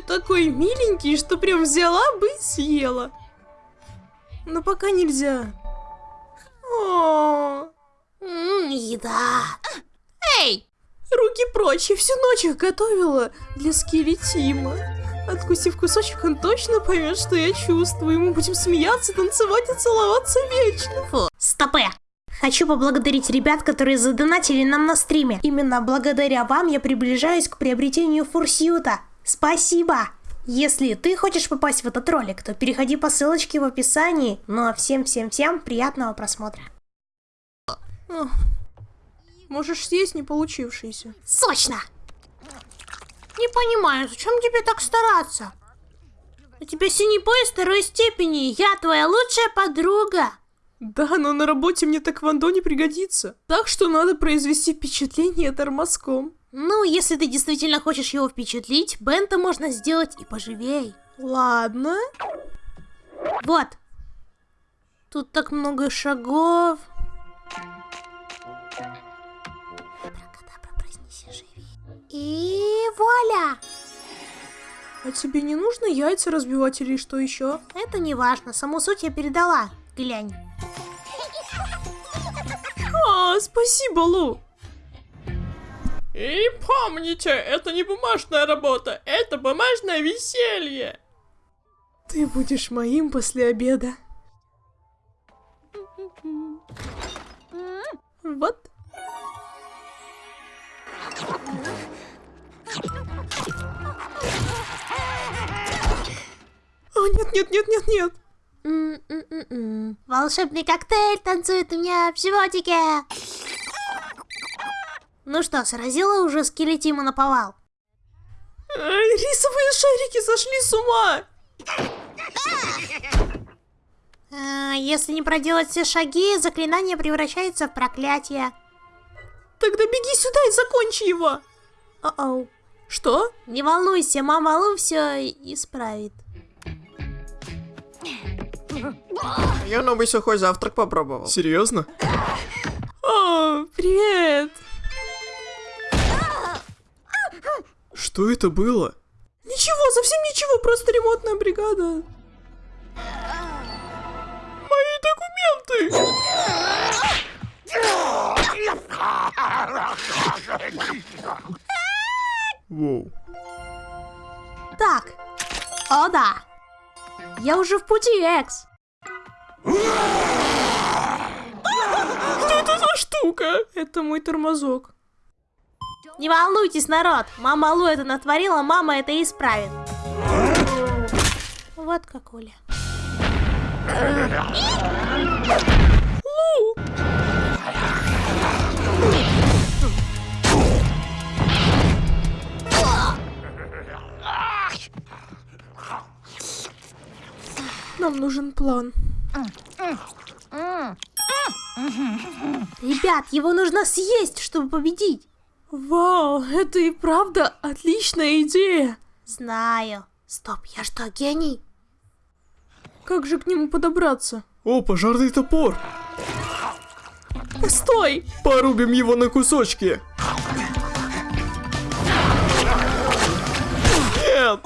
такой миленький, что прям взяла бы и съела. Но пока нельзя. О, Ммм, еда. Эй! руки прочь, я всю ночь их готовила для Скилли Тима. Откусив кусочек, он точно поймет, что я чувствую. Мы будем смеяться, танцевать и целоваться вечно. Фу, стопе. Хочу поблагодарить ребят, которые задонатили нам на стриме. Именно благодаря вам я приближаюсь к приобретению фурсьюта. Спасибо! Если ты хочешь попасть в этот ролик, то переходи по ссылочке в описании. Ну а всем-всем-всем приятного просмотра. Можешь съесть не получившийся. Сочно! Не понимаю, зачем тебе так стараться? У тебя синий пояс второй степени, я твоя лучшая подруга. Да, но на работе мне тэквондо не пригодится. Так что надо произвести впечатление тормозком. Ну, если ты действительно хочешь его впечатлить, Бента можно сделать и поживей. Ладно. Вот. Тут так много шагов. И вуаля! А тебе не нужно яйца разбивать или что еще? Это не важно, саму суть я передала. Глянь. А, спасибо, Лу. И помните, это не бумажная работа, это бумажное веселье. Ты будешь моим после обеда. Вот. О, нет, нет, нет, нет, нет. Волшебный коктейль танцует у меня в животике. Ну что, сразила уже скелетима на повал? Ай, рисовые шарики сошли с ума. А, если не проделать все шаги, заклинание превращается в проклятие. Тогда беги сюда и закончи его. О-оу. Что? Не волнуйся, мама Лу все исправит. Я новый сухой завтрак попробовал. Серьезно? О, привет. Что это было? Ничего, совсем ничего, просто ремонтная бригада. Мои документы! Воу. Так. О да. Я уже в пути, Экс. Что это за штука? Это мой тормозок. Не волнуйтесь, народ. Мама Лу это натворила, мама это исправит. Вот как Оля. Нам нужен план. Ребят, его нужно съесть, чтобы победить. Вау, это и правда отличная идея. Знаю. Стоп, я что, гений? Как же к нему подобраться? О, пожарный топор! Стой! Порубим его на кусочки! Нет!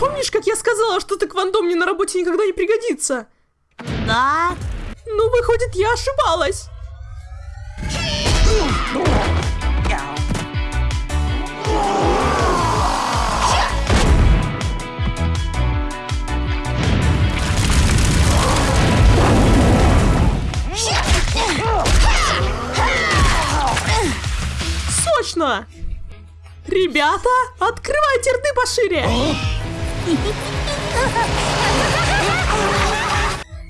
Помнишь, как я сказала, что тэквондо мне на работе никогда не пригодится? Да. Ну, выходит, я ошибалась. Сочно! Ребята, открывайте рты пошире!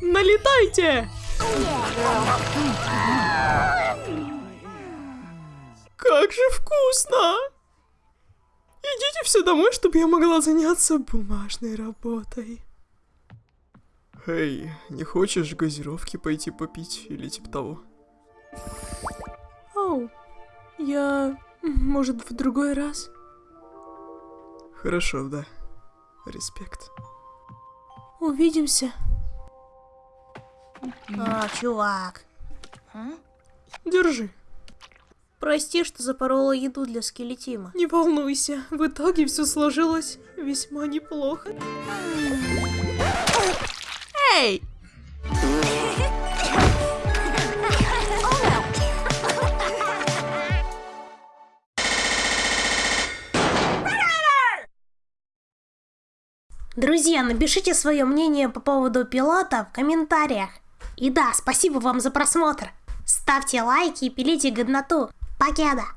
Налетайте! Как же вкусно! Идите все домой, чтобы я могла заняться бумажной работой. Эй, не хочешь газировки пойти попить или типа того? Оу, я... Может, в другой раз? Хорошо, да. Респект. Увидимся. А, чувак. Держи. Прости, что запорола еду для скелетима. Не волнуйся, в итоге все сложилось весьма неплохо. Эй! Друзья, напишите свое мнение по поводу пилота в комментариях. И да, спасибо вам за просмотр. Ставьте лайки и пилите годноту. paquera.